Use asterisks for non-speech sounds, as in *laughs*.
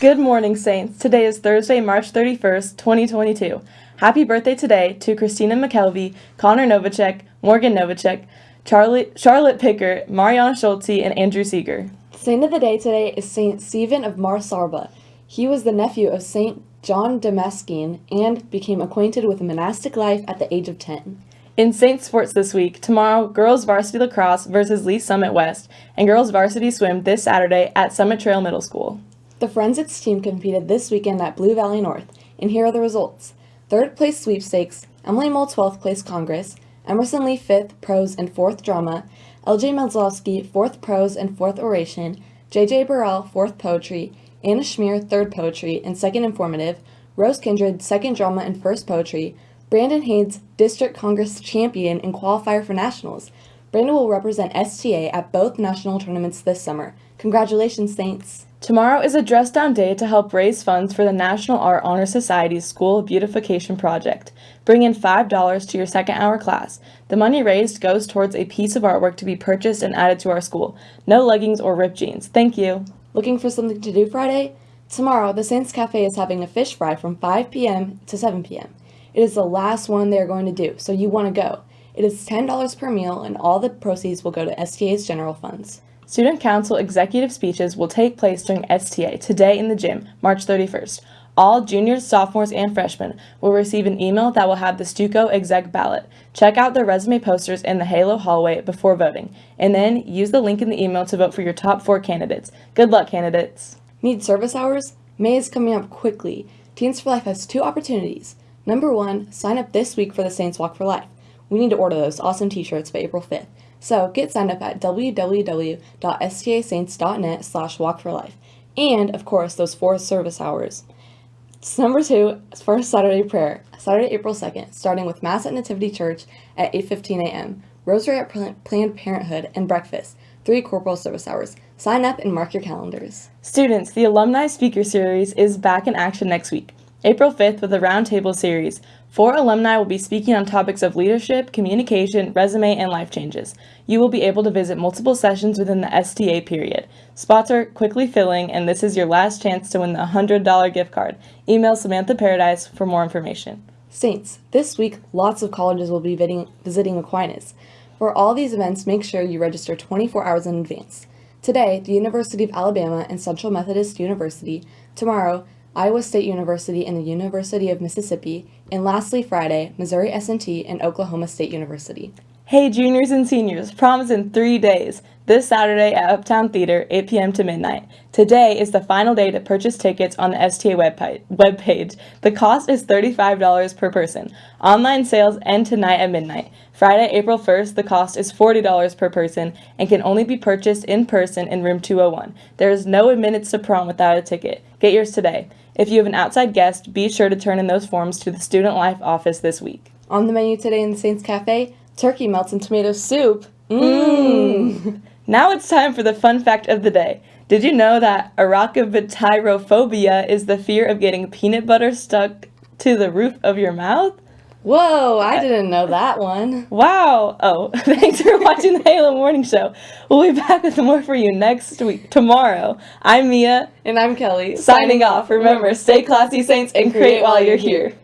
Good morning, Saints. Today is Thursday, March 31st, 2022. Happy birthday today to Christina McKelvey, Connor Novacek, Morgan Novacek, Charlie, Charlotte Picker, Mariana Schulte, and Andrew Seeger. Saint of the day today is Saint Stephen of Mar Saba. He was the nephew of Saint John Damascene and became acquainted with monastic life at the age of 10. In Saint Sports this week, tomorrow, girls varsity lacrosse versus Lee Summit West, and girls varsity swim this Saturday at Summit Trail Middle School. The Forensics team competed this weekend at Blue Valley North, and here are the results. Third place sweepstakes, Emily Mole 12th place Congress, Emerson Lee 5th prose and 4th drama, LJ Melzlowski 4th prose and 4th oration, JJ Burrell 4th poetry, Anna Schmier 3rd poetry and 2nd informative, Rose Kindred 2nd drama and 1st poetry, Brandon Haynes, District Congress champion and qualifier for nationals. Brandon will represent STA at both national tournaments this summer. Congratulations, Saints! Tomorrow is a dress down day to help raise funds for the National Art Honor Society's School Beautification Project. Bring in $5 to your second hour class. The money raised goes towards a piece of artwork to be purchased and added to our school. No leggings or ripped jeans. Thank you. Looking for something to do Friday? Tomorrow, the Saints Cafe is having a fish fry from 5 p.m. to 7 p.m. It is the last one they are going to do, so you want to go. It is $10 per meal, and all the proceeds will go to STA's general funds. Student Council executive speeches will take place during STA today in the gym, March 31st. All juniors, sophomores, and freshmen will receive an email that will have the Stuco exec ballot. Check out the resume posters in the Halo hallway before voting, and then use the link in the email to vote for your top four candidates. Good luck, candidates! Need service hours? May is coming up quickly. Teens for Life has two opportunities. Number one, sign up this week for the Saints Walk for Life. We need to order those awesome t-shirts by April 5th. So get signed up at www.stasaints.net slash walk for life. And, of course, those four service hours. Number two, first Saturday prayer, Saturday, April 2nd, starting with Mass at Nativity Church at 8.15 a.m., Rosary at Planned Parenthood, and breakfast, three corporal service hours. Sign up and mark your calendars. Students, the Alumni Speaker Series is back in action next week. April 5th with a roundtable series. Four alumni will be speaking on topics of leadership, communication, resume, and life changes. You will be able to visit multiple sessions within the STA period. Spots are quickly filling, and this is your last chance to win the $100 gift card. Email Samantha Paradise for more information. Saints, this week lots of colleges will be visiting Aquinas. For all these events, make sure you register 24 hours in advance. Today, the University of Alabama and Central Methodist University. Tomorrow, Iowa State University and the University of Mississippi, and lastly Friday, Missouri S&T and Oklahoma State University. Hey juniors and seniors, prom is in three days. This Saturday at Uptown Theater, 8 p.m. to midnight. Today is the final day to purchase tickets on the STA webpage. The cost is $35 per person. Online sales end tonight at midnight. Friday, April 1st, the cost is $40 per person and can only be purchased in person in room 201. There is no admittance to prom without a ticket. Get yours today. If you have an outside guest, be sure to turn in those forms to the Student Life office this week. On the menu today in the Saints Cafe, turkey melts and tomato soup. Mmm! Mm. Now it's time for the fun fact of the day. Did you know that arachnophobia is the fear of getting peanut butter stuck to the roof of your mouth? Whoa, I uh, didn't know that one. Wow. Oh, *laughs* thanks for watching the Halo Morning Show. We'll be back with more for you next week, tomorrow. I'm Mia. And I'm Kelly. Signing off. Remember, stay classy, Saints, and create while you're here.